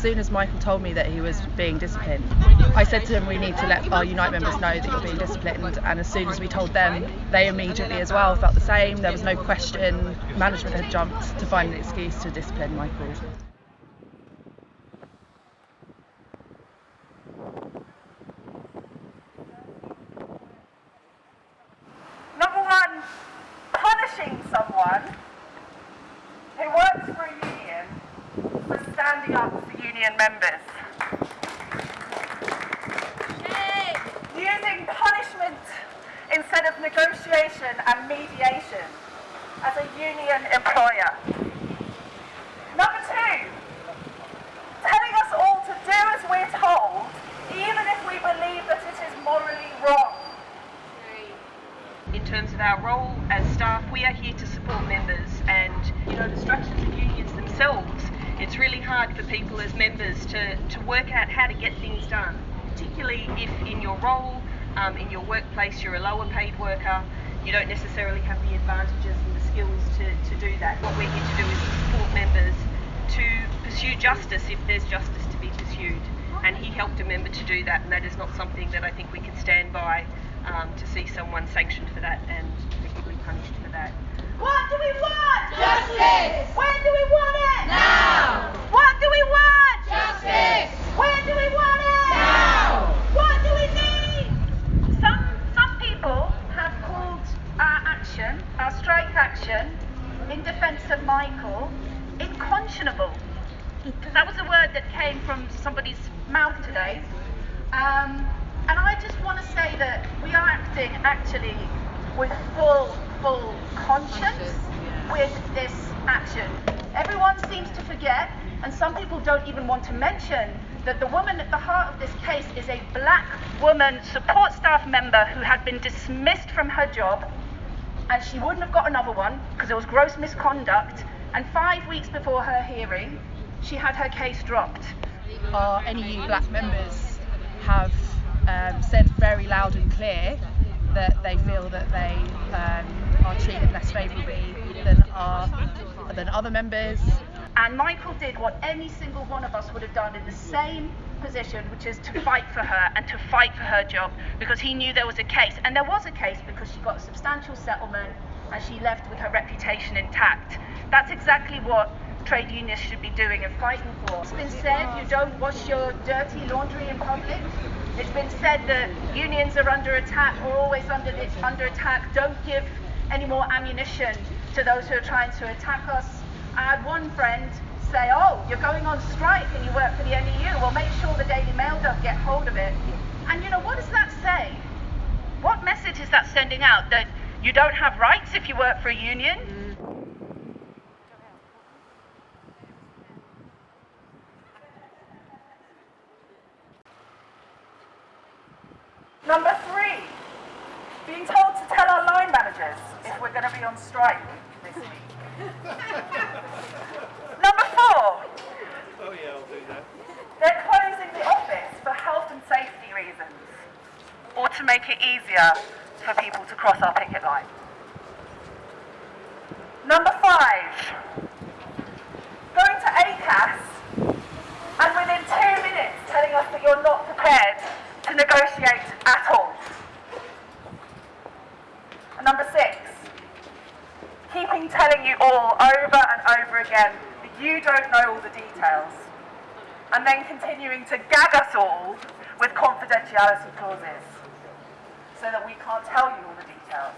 soon as Michael told me that he was being disciplined, I said to him, we need to let our Unite members know that you're being disciplined. And as soon as we told them, they immediately as well felt the same. There was no question. Management had jumped to find an excuse to discipline Michael. Number one, punishing someone who works for a union for standing up union members. Using punishment instead of negotiation and mediation as a union employer. Number two, telling us all to do as we're told, even if we believe that it is morally wrong. in terms of our role as staff, we are here to support members and you know the structures of unions themselves. It's really hard for people as members to, to work out how to get things done, particularly if in your role, um, in your workplace, you're a lower paid worker, you don't necessarily have the advantages and the skills to, to do that. What we're here to do is support members to pursue justice if there's justice to be pursued. And he helped a member to do that, and that is not something that I think we can stand by um, to see someone sanctioned for that and effectively punished for that. What do we want? Justice! When do we want it? Now! What do we want? Justice! When do we want it? Now! What do we need? Some some people have called our action, our strike action, in defence of Michael, unconscionable. That was a word that came from somebody's mouth today. Um, and I just want to say that we are acting actually with full, full conscience with this action. Everyone seems to forget, and some people don't even want to mention, that the woman at the heart of this case is a black woman support staff member who had been dismissed from her job, and she wouldn't have got another one because it was gross misconduct. And five weeks before her hearing, she had her case dropped. Our NEU black members have um, said very loud and clear that they feel that they um, are treated less favourably than our than other members. And Michael did what any single one of us would have done in the same position, which is to fight for her and to fight for her job because he knew there was a case. And there was a case because she got a substantial settlement and she left with her reputation intact. That's exactly what trade unions should be doing and fighting for. It's been said you don't wash your dirty laundry in public. It's been said that unions are under attack or always under, under attack. Don't give any more ammunition to those who are trying to attack us. I had one friend say, oh, you're going on strike and you work for the NEU. Well, make sure the Daily Mail don't get hold of it. And you know, what does that say? What message is that sending out? That you don't have rights if you work for a union? Number three, being told to tell our line managers if we're going to be on strike this week. Number four, Oh yeah, I'll do that. they're closing the office for health and safety reasons or to make it easier for people to cross our picket line. Number five, going to ACAS and within two minutes telling us that you're not prepared to negotiate at all. And number six, keeping telling you all over and over again that you don't know all the details, and then continuing to gag us all with confidentiality clauses so that we can't tell you all the details.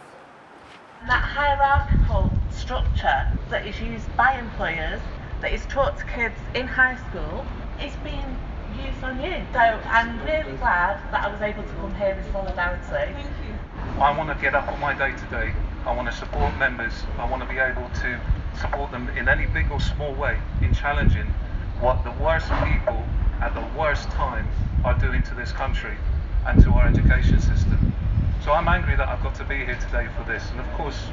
that hierarchical structure that is used by employers, that is taught to kids in high school, is being used on you. So I'm really glad that I was able to come here in solidarity. Thank you. I want to get up on my day to day. I want to support members. I want to be able to support them in any big or small way in challenging what the worst people at the worst time are doing to this country and to our education system. So I'm angry that I've got to be here today for this. And of course,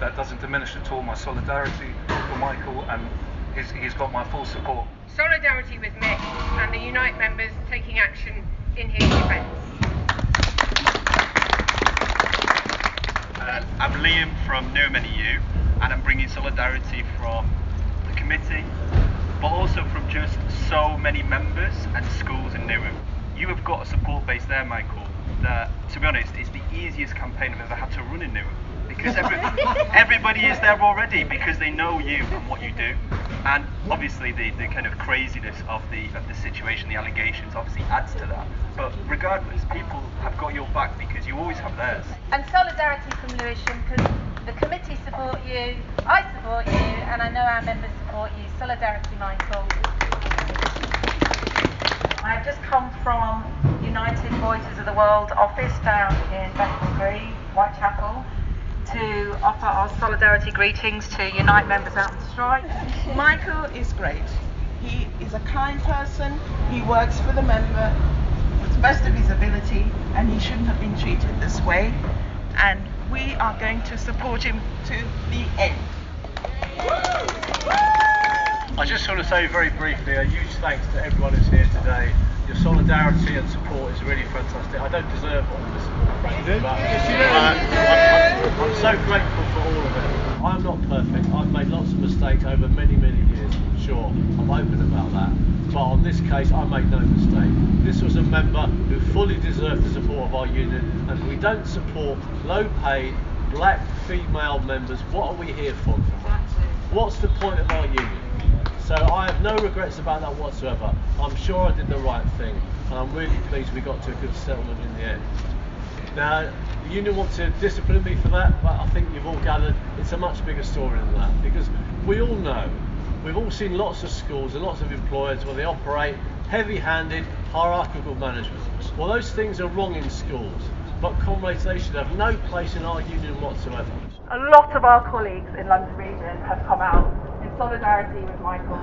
that doesn't diminish at all my solidarity for Michael and he's, he's got my full support. Solidarity with Mick and the Unite members taking action in his defence. Liam from Newham NEU, and I'm bringing solidarity from the committee, but also from just so many members and schools in Newham. You have got a support base there, Michael, that, to be honest, is the easiest campaign I've ever had to run in Newham. Because every, everybody is there already because they know you and what you do. And obviously the, the kind of craziness of the of the situation, the allegations obviously adds to that. But regardless, people have got your back you always have theirs. And solidarity from Lewisham because the committee support you, I support you, and I know our members support you. Solidarity, Michael. I've just come from United Voices of the World office down in Bethnal Green, Whitechapel, to offer our solidarity greetings to Unite members out on strike. Michael is great. He is a kind person. He works for the member to the best of his ability, and he shouldn't have been treated this way. And we are going to support him to the end. I just want to say very briefly a huge thanks to everyone who's here today. Your solidarity and support is really fantastic. I don't deserve all this support, frankly, but uh, I'm, I'm so grateful for all of it. I'm not perfect. I've made lots of mistakes over many, many years. Sure, I'm open about that. But on this case, I made no mistake. This was a member who fully deserved the support of our union, and we don't support low-paid black female members. What are we here for? What's the point of our union? So I have no regrets about that whatsoever. I'm sure I did the right thing, and I'm really pleased we got to a good settlement in the end. Now, the union want to discipline me for that, but I think you've all gathered it's a much bigger story than that because we all know, we've all seen lots of schools and lots of employers where they operate heavy-handed, hierarchical management. Well, those things are wrong in schools, but comrades, they should have no place in our union whatsoever. A lot of our colleagues in London Region have come out in solidarity with Michael,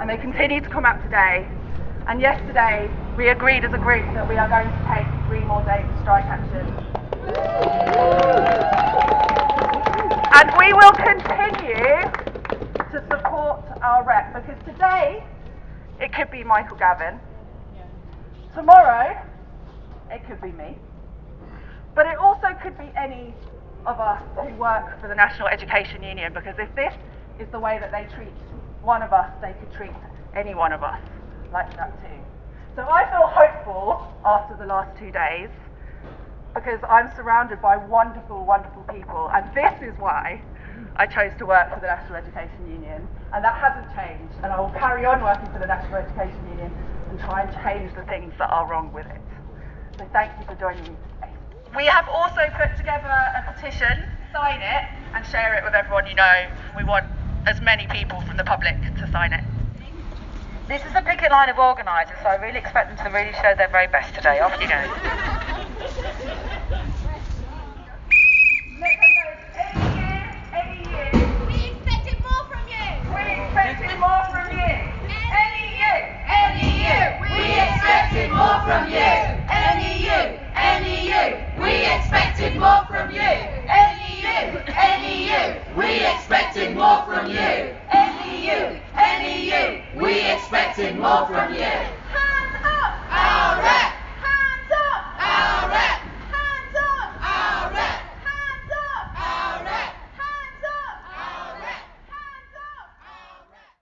and they continue to come out today. And yesterday, we agreed as a group that we are going to take three more days of strike action. And we will continue to support our rep because today it could be Michael Gavin, tomorrow it could be me, but it also could be any of us who work for the National Education Union because if this is the way that they treat one of us, they could treat any one of us like that too. So I feel hopeful after the last two days because I'm surrounded by wonderful, wonderful people, and this is why I chose to work for the National Education Union, and that hasn't changed, and I will carry on working for the National Education Union and try and change the things that are wrong with it. So thank you for joining me today. We have also put together a petition, sign it, and share it with everyone you know. We want as many people from the public to sign it. This is a picket line of organisers, so I really expect them to really show their very best today. Off you go. Expected more from you.